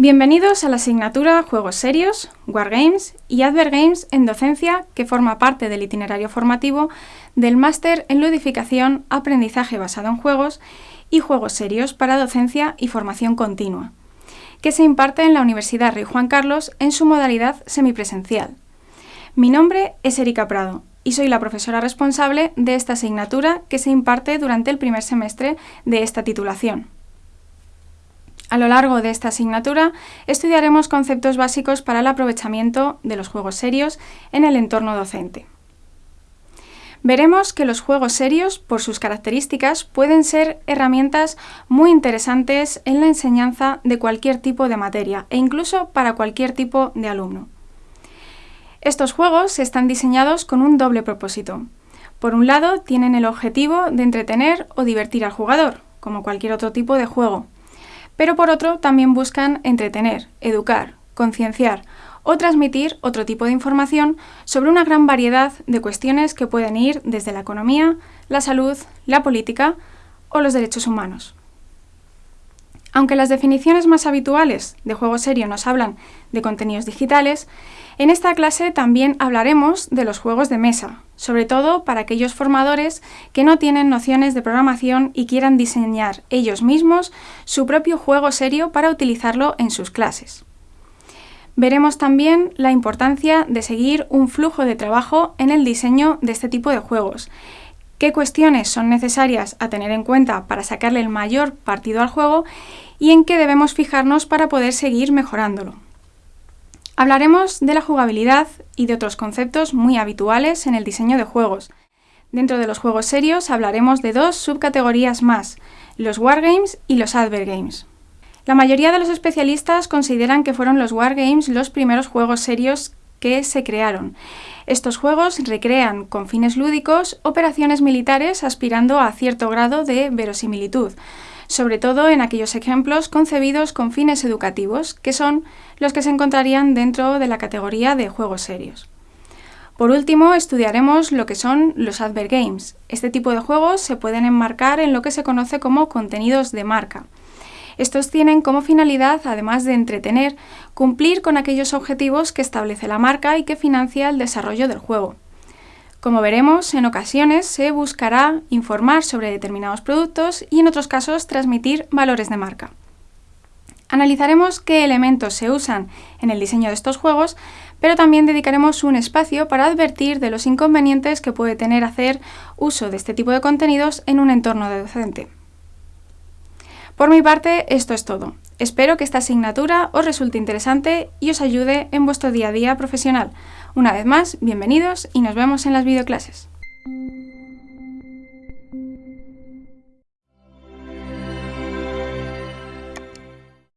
Bienvenidos a la asignatura Juegos Serios, Wargames y Advergames en Docencia, que forma parte del itinerario formativo del Máster en Ludificación, Aprendizaje basado en Juegos y Juegos Serios para Docencia y Formación Continua, que se imparte en la Universidad Rey Juan Carlos en su modalidad semipresencial. Mi nombre es Erika Prado y soy la profesora responsable de esta asignatura que se imparte durante el primer semestre de esta titulación. A lo largo de esta asignatura estudiaremos conceptos básicos para el aprovechamiento de los juegos serios en el entorno docente. Veremos que los juegos serios, por sus características, pueden ser herramientas muy interesantes en la enseñanza de cualquier tipo de materia e incluso para cualquier tipo de alumno. Estos juegos están diseñados con un doble propósito. Por un lado, tienen el objetivo de entretener o divertir al jugador, como cualquier otro tipo de juego, pero por otro también buscan entretener, educar, concienciar o transmitir otro tipo de información sobre una gran variedad de cuestiones que pueden ir desde la economía, la salud, la política o los derechos humanos. Aunque las definiciones más habituales de juego serio nos hablan de contenidos digitales, en esta clase también hablaremos de los juegos de mesa, sobre todo para aquellos formadores que no tienen nociones de programación y quieran diseñar ellos mismos su propio juego serio para utilizarlo en sus clases. Veremos también la importancia de seguir un flujo de trabajo en el diseño de este tipo de juegos, qué cuestiones son necesarias a tener en cuenta para sacarle el mayor partido al juego y en qué debemos fijarnos para poder seguir mejorándolo. Hablaremos de la jugabilidad y de otros conceptos muy habituales en el diseño de juegos. Dentro de los juegos serios hablaremos de dos subcategorías más, los Wargames y los Advergames. La mayoría de los especialistas consideran que fueron los Wargames los primeros juegos serios que se crearon. Estos juegos recrean con fines lúdicos operaciones militares aspirando a cierto grado de verosimilitud, sobre todo en aquellos ejemplos concebidos con fines educativos, que son los que se encontrarían dentro de la categoría de juegos serios. Por último, estudiaremos lo que son los advergames. Este tipo de juegos se pueden enmarcar en lo que se conoce como contenidos de marca. Estos tienen como finalidad, además de entretener, cumplir con aquellos objetivos que establece la marca y que financia el desarrollo del juego. Como veremos, en ocasiones se buscará informar sobre determinados productos y en otros casos transmitir valores de marca. Analizaremos qué elementos se usan en el diseño de estos juegos, pero también dedicaremos un espacio para advertir de los inconvenientes que puede tener hacer uso de este tipo de contenidos en un entorno docente. Por mi parte, esto es todo. Espero que esta asignatura os resulte interesante y os ayude en vuestro día a día profesional. Una vez más, bienvenidos y nos vemos en las videoclases.